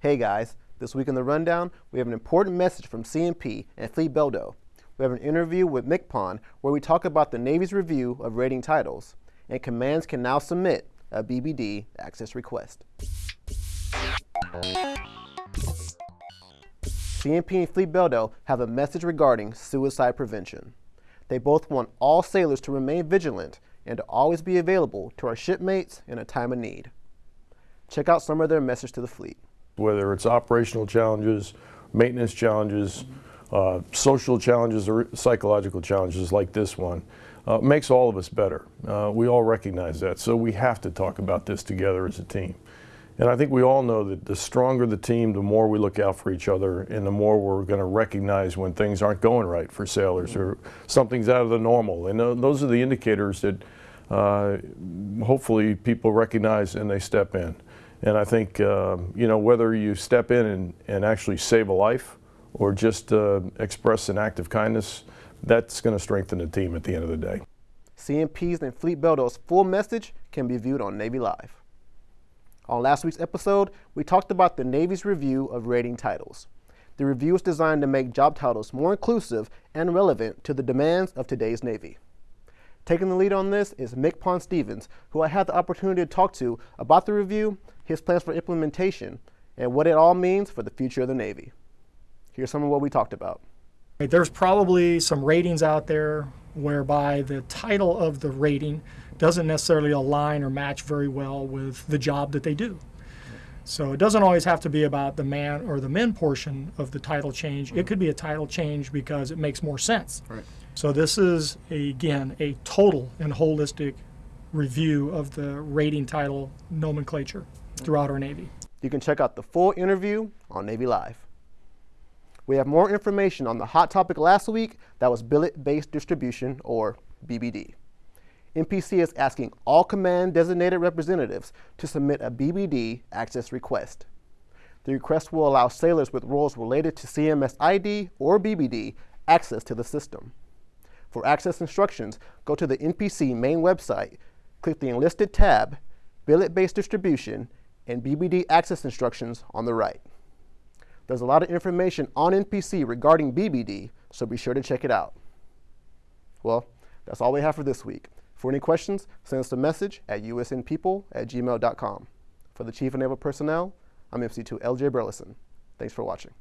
Hey guys, this week in the rundown, we have an important message from CNP and Fleet Beldo. We have an interview with MCPON where we talk about the Navy's review of rating titles, and commands can now submit a BBD access request. CNP and Fleet Beldo have a message regarding suicide prevention. They both want all sailors to remain vigilant and to always be available to our shipmates in a time of need. Check out some of their message to the fleet whether it's operational challenges, maintenance challenges, uh, social challenges, or psychological challenges like this one, uh, makes all of us better. Uh, we all recognize that, so we have to talk about this together as a team. And I think we all know that the stronger the team, the more we look out for each other, and the more we're going to recognize when things aren't going right for sailors or something's out of the normal. And those are the indicators that uh, hopefully people recognize and they step in. And I think, uh, you know, whether you step in and, and actually save a life or just uh, express an act of kindness, that's going to strengthen the team at the end of the day. CNP's and Fleet Beldo's full message can be viewed on Navy Live. On last week's episode, we talked about the Navy's review of rating titles. The review is designed to make job titles more inclusive and relevant to the demands of today's Navy. Taking the lead on this is MCPON Stevens, who I had the opportunity to talk to about the review his plans for implementation, and what it all means for the future of the Navy. Here's some of what we talked about. There's probably some ratings out there whereby the title of the rating doesn't necessarily align or match very well with the job that they do. So it doesn't always have to be about the man or the men portion of the title change. It could be a title change because it makes more sense. Right. So this is, a, again, a total and holistic review of the rating title nomenclature throughout our Navy. You can check out the full interview on Navy Live. We have more information on the hot topic last week that was billet-based distribution, or BBD. NPC is asking all command designated representatives to submit a BBD access request. The request will allow sailors with roles related to CMS ID or BBD access to the system. For access instructions, go to the NPC main website, click the Enlisted tab, Billet-Based Distribution, and BBD access instructions on the right. There's a lot of information on NPC regarding BBD, so be sure to check it out. Well, that's all we have for this week. For any questions, send us a message at usnpeople at gmail.com. For the Chief Naval Personnel, I'm MC2 LJ Burleson. Thanks for watching.